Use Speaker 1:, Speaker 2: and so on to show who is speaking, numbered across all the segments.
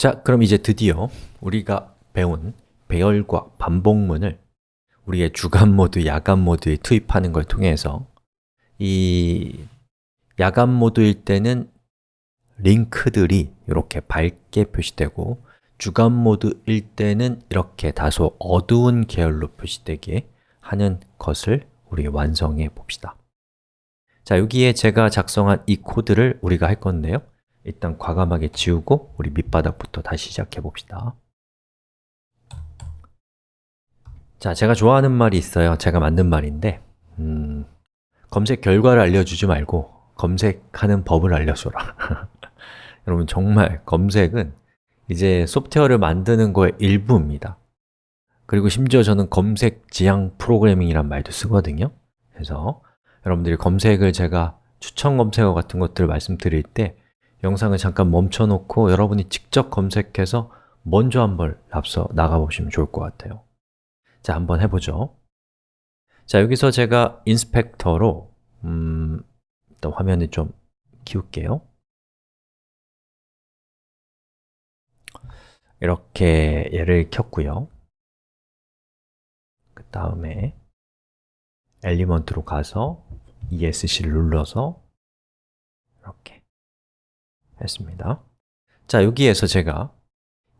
Speaker 1: 자, 그럼 이제 드디어 우리가 배운 배열과 반복문을 우리의 주간 모드, 야간 모드에 투입하는 걸 통해서 이 야간 모드일 때는 링크들이 이렇게 밝게 표시되고 주간 모드일 때는 이렇게 다소 어두운 계열로 표시되게 하는 것을 우리 완성해 봅시다. 자, 여기에 제가 작성한 이 코드를 우리가 할 건데요 일단 과감하게 지우고 우리 밑바닥부터 다시 시작해 봅시다. 자, 제가 좋아하는 말이 있어요. 제가 만든 말인데 음, 검색 결과를 알려주지 말고 검색하는 법을 알려줘라. 여러분 정말 검색은 이제 소프트웨어를 만드는 거의 일부입니다. 그리고 심지어 저는 검색 지향 프로그래밍이란 말도 쓰거든요. 그래서 여러분들이 검색을 제가 추천 검색어 같은 것들을 말씀드릴 때 영상을 잠깐 멈춰 놓고 여러분이 직접 검색해서 먼저 한번 앞서 나가보시면 좋을 것 같아요. 자, 한번 해보죠. 자, 여기서 제가 인스펙터로 음, 일단 화면을 좀 키울게요. 이렇게 얘를 켰고요. 그 다음에 element로 가서 ESC를 눌러서 이렇게 했습니다. 자, 여기에서 제가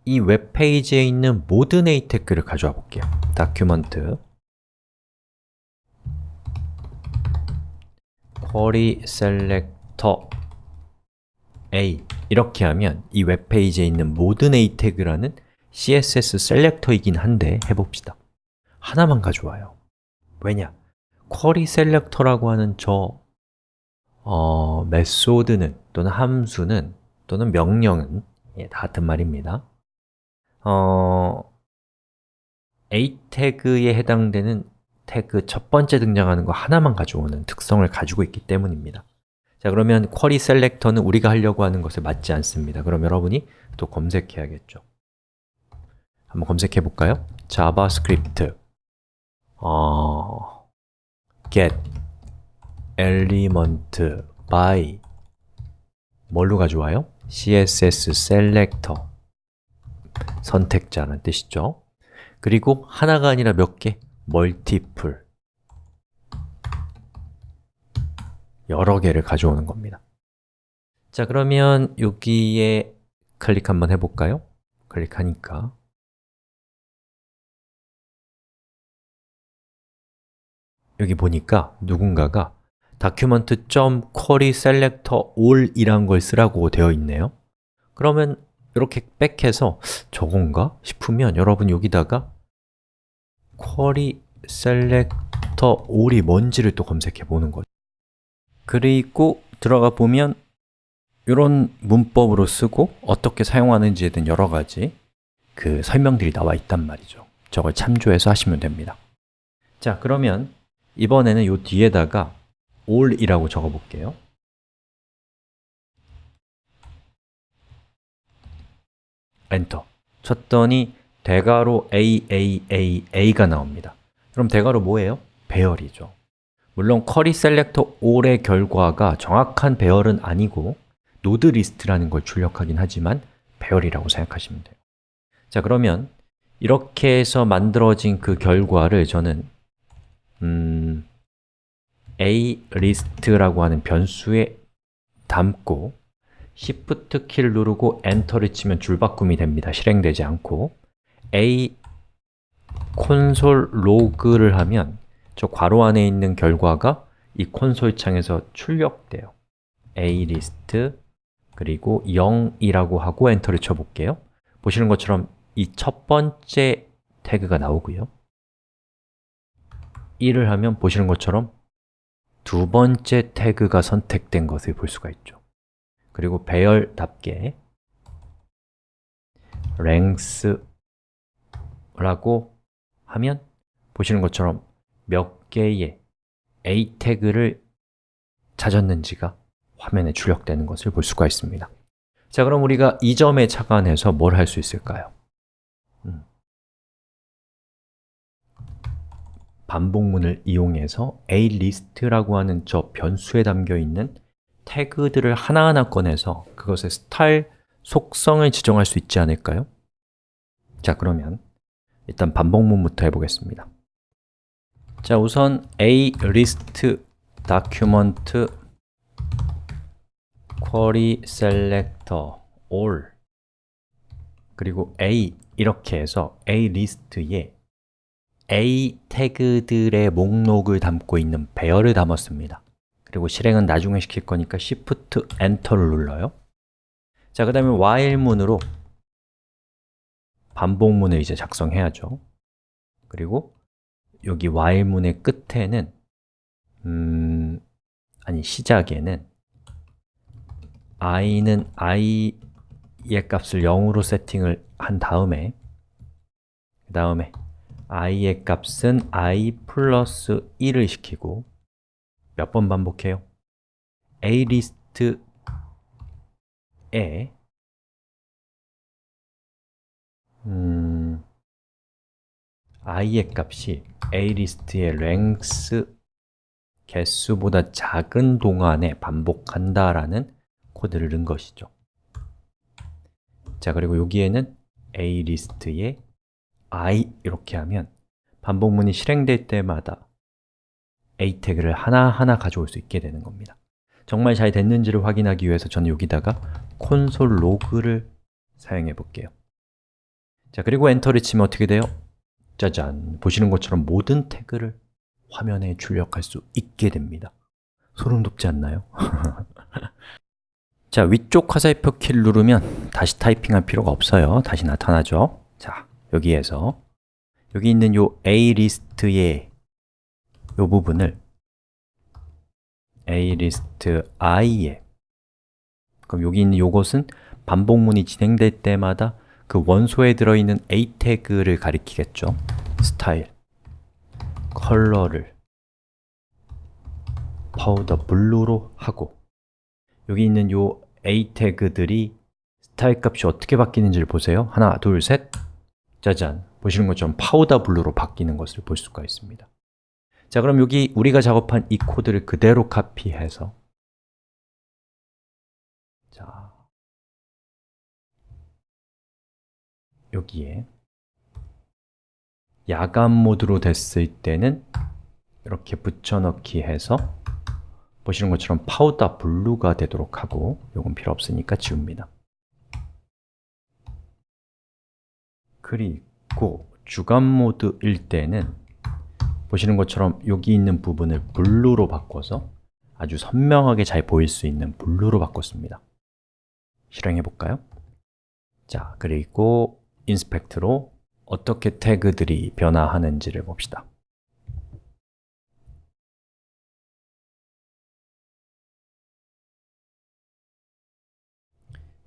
Speaker 1: 이 웹페이지에 있는 모든 A 태그를 가져와 볼게요. document. query selector A. 이렇게 하면 이 웹페이지에 있는 모든 A 태그라는 CSS 셀렉터이긴 한데 해봅시다. 하나만 가져와요. 왜냐? query selector라고 하는 저 어, 메소드는 또는 함수는 또는 명령은 예, 다 같은 말입니다. 어, A 태그에 해당되는 태그 첫 번째 등장하는 거 하나만 가져오는 특성을 가지고 있기 때문입니다. 자 그러면 query selector는 우리가 하려고 하는 것에 맞지 않습니다. 그럼 여러분이 또 검색해야겠죠. 한번 검색해 볼까요? 자바스크립트 어, get element by 뭘로 가져와요? css selector 선택자라는 뜻이죠 그리고 하나가 아니라 몇 개? multiple 여러 개를 가져오는 겁니다 자, 그러면 여기에 클릭 한번 해볼까요? 클릭하니까 여기 보니까 누군가가 document.querySelector all 이란 걸 쓰라고 되어 있네요. 그러면 이렇게 백해서 저건가 싶으면 여러분 여기다가 query selector all이 뭔지를 또 검색해 보는 거죠. 그리고 들어가 보면 이런 문법으로 쓰고 어떻게 사용하는지에 대한 여러 가지 그 설명들이 나와 있단 말이죠. 저걸 참조해서 하시면 됩니다. 자, 그러면 이번에는 이 뒤에다가 all이라고 적어 볼게요. 엔터. 쳤더니 대괄호 A, A, A, A가 나옵니다. 그럼 대괄호 뭐예요? 배열이죠. 물론 query selector all의 결과가 정확한 배열은 아니고 node list라는 걸 출력하긴 하지만 배열이라고 생각하시면 돼요. 자 그러면 이렇게 해서 만들어진 그 결과를 저는 음, a list라고 하는 변수에 담고 Shift 키를 누르고 enter를 치면 줄바꿈이 됩니다. 실행되지 않고 a 콘솔 로그를 하면 저 괄호 안에 있는 결과가 이 콘솔 창에서 출력돼요. a list 그리고 0이라고 하고 엔터를 쳐볼게요. 보시는 것처럼 이 첫 번째 태그가 나오고요. 1을 하면 보시는 것처럼 두 번째 태그가 선택된 것을 볼 수가 있죠 그리고 배열답게 length라고 하면 보시는 것처럼 몇 개의 a 태그를 찾았는지가 화면에 출력되는 것을 볼 수가 있습니다 자, 그럼 우리가 이 점에 착안해서 뭘 할 수 있을까요? 반복문을 이용해서 alist라고 하는 저 변수에 담겨 있는 태그들을 하나하나 꺼내서 그것의 스타일, 속성을 지정할 수 있지 않을까요? 자, 그러면 일단 반복문부터 해보겠습니다 자, 우선 a list document query selector all 그리고 a 이렇게 해서 a list에 a 태그들의 목록을 담고 있는 배열을 담았습니다. 그리고 실행은 나중에 시킬 거니까 Shift Enter를 눌러요. 자, 그 다음에 while문으로 반복문을 이제 작성해야죠. 그리고 여기 while문의 끝에는 음, 아니 시작에는 i는 i의 값을 0으로 세팅을 한 다음에 그 다음에 i의 값은 i 플러스 1을 시키고 몇 번 반복해요? a list에 음, i의 값이 a list의 length 개수보다 작은 동안에 반복한다라는 코드를 넣은 것이죠 자, 그리고 여기에는 a list에 i 이렇게 하면 반복문이 실행될 때마다 a 태그를 하나하나 가져올 수 있게 되는 겁니다 정말 잘 됐는지를 확인하기 위해서 저는 여기다가 콘솔 로그를 사용해 볼게요 자, 그리고 엔터를 치면 어떻게 돼요? 짜잔! 보시는 것처럼 모든 태그를 화면에 출력할 수 있게 됩니다 소름 돋지 않나요? 자, 위쪽 화살표 키를 누르면 다시 타이핑할 필요가 없어요 다시 나타나죠 자, 여기에서 여기 있는 요 A list의 요 부분을 A list i에 그럼 여기 있는 요것은 반복문이 진행될 때마다 그 원소에 들어있는 A 태그를 가리키겠죠. style, color를 powder blue로 하고 여기 있는 요 A 태그들이 스타일 값이 어떻게 바뀌는지를 보세요. 하나, 둘, 셋 짜잔! 보시는 것처럼 powder blue로 바뀌는 것을 볼 수가 있습니다 자, 그럼 여기 우리가 작업한 이 코드를 그대로 카피해서 자, 여기에 야간 모드로 됐을 때는 이렇게 붙여넣기 해서 보시는 것처럼 powder blue가 되도록 하고 이건 필요 없으니까 지웁니다 그리고 주간 모드일 때는 보시는 것처럼 여기 있는 부분을 blue로 바꿔서 아주 선명하게 잘 보일 수 있는 blue로 바꿨습니다 실행해 볼까요? 자, 그리고 inspect로 어떻게 태그들이 변화하는지를 봅시다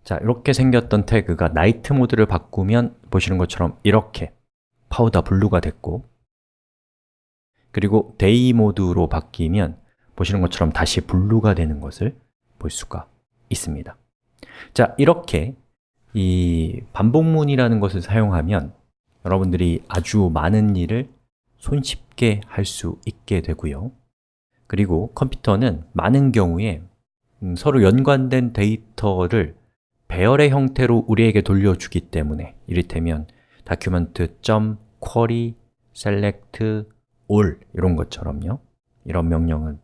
Speaker 1: 자, 이렇게 생겼던 태그가 night 모드를 바꾸면 보시는 것처럼 이렇게 powder blue가 됐고 그리고 day 모드로 바뀌면 보시는 것처럼 다시 blue가 되는 것을 볼 수가 있습니다. 자, 이렇게 이 반복문이라는 것을 사용하면 여러분들이 아주 많은 일을 손쉽게 할 수 있게 되고요. 그리고 컴퓨터는 많은 경우에 음, 서로 연관된 데이터를 배열의 형태로 우리에게 돌려주기 때문에 이를테면 document.query select all 이런 것처럼요. 이런 명령은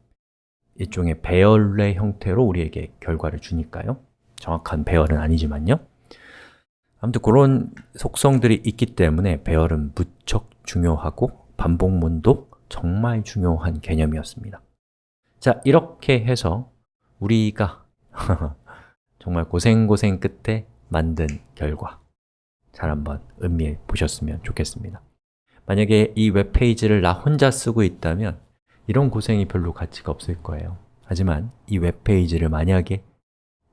Speaker 1: 일종의 배열의 형태로 우리에게 결과를 주니까요. 정확한 배열은 아니지만요. 아무튼 그런 속성들이 있기 때문에 배열은 무척 중요하고 반복문도 정말 중요한 개념이었습니다. 자, 이렇게 해서 우리가 정말 고생고생 끝에 만든 결과. 잘 한번 음미해 보셨으면 좋겠습니다. 만약에 이 웹페이지를 나 혼자 쓰고 있다면 이런 고생이 별로 가치가 없을 거예요. 하지만 이 웹페이지를 만약에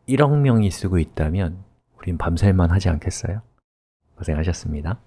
Speaker 1: 1억 명이 쓰고 있다면 우린 밤샐만 하지 않겠어요? 고생하셨습니다